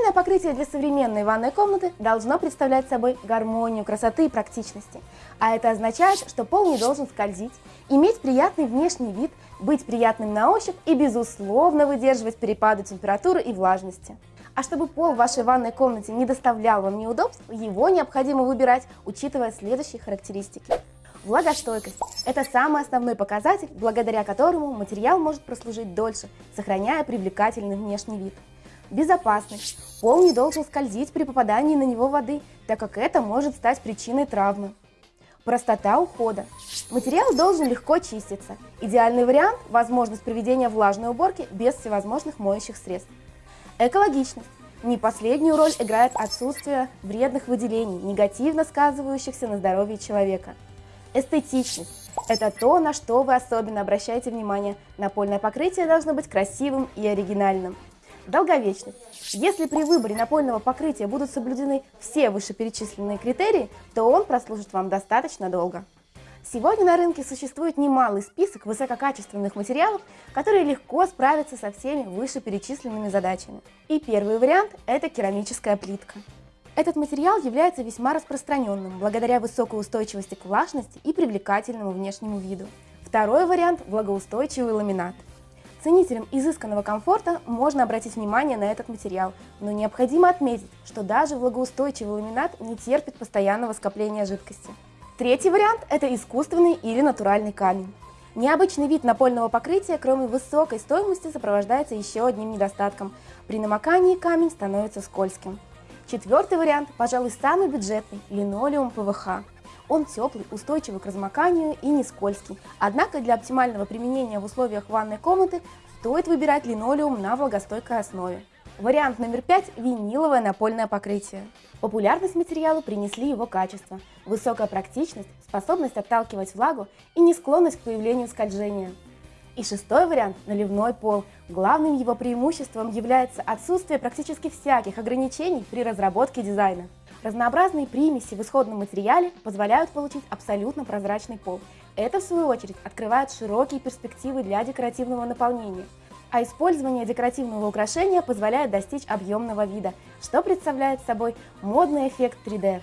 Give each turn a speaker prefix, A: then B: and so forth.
A: Напольное покрытие для современной ванной комнаты должно представлять собой гармонию красоты и практичности. А это означает, что пол не должен скользить, иметь приятный внешний вид, быть приятным на ощупь и, безусловно, выдерживать перепады температуры и влажности. А чтобы пол в вашей ванной комнате не доставлял вам неудобств, его необходимо выбирать, учитывая следующие характеристики. Влагостойкость – это самый основной показатель, благодаря которому материал может прослужить дольше, сохраняя привлекательный внешний вид. Безопасность. Пол не должен скользить при попадании на него воды, так как это может стать причиной травмы. Простота ухода. Материал должен легко чиститься. Идеальный вариант – возможность проведения влажной уборки без всевозможных моющих средств. Экологичность. Не последнюю роль играет отсутствие вредных выделений, негативно сказывающихся на здоровье человека. Эстетичность – это то, на что вы особенно обращаете внимание. Напольное покрытие должно быть красивым и оригинальным. Долговечность. Если при выборе напольного покрытия будут соблюдены все вышеперечисленные критерии, то он прослужит вам достаточно долго. Сегодня на рынке существует немалый список высококачественных материалов, которые легко справятся со всеми вышеперечисленными задачами. И первый вариант – это керамическая плитка. Этот материал является весьма распространенным благодаря высокой устойчивости к влажности и привлекательному внешнему виду. Второй вариант – влагоустойчивый ламинат. Ценителям изысканного комфорта можно обратить внимание на этот материал, но необходимо отметить, что даже влагоустойчивый ламинат не терпит постоянного скопления жидкости. Третий вариант – это искусственный или натуральный камень. Необычный вид напольного покрытия, кроме высокой стоимости, сопровождается еще одним недостатком. При намокании камень становится скользким. Четвертый вариант, пожалуй, самый бюджетный – линолеум ПВХ. Он теплый, устойчивый к размоканию и не скользкий. Однако для оптимального применения в условиях ванной комнаты стоит выбирать линолеум на влагостойкой основе. Вариант номер пять – виниловое напольное покрытие. Популярность материалу принесли его качество, высокая практичность, способность отталкивать влагу и не склонность к появлению скольжения. И шестой вариант – наливной пол. Главным его преимуществом является отсутствие практически всяких ограничений при разработке дизайна. Разнообразные примеси в исходном материале позволяют получить абсолютно прозрачный пол. Это, в свою очередь, открывает широкие перспективы для декоративного наполнения. А использование декоративного украшения позволяет достичь объемного вида, что представляет собой модный эффект 3D.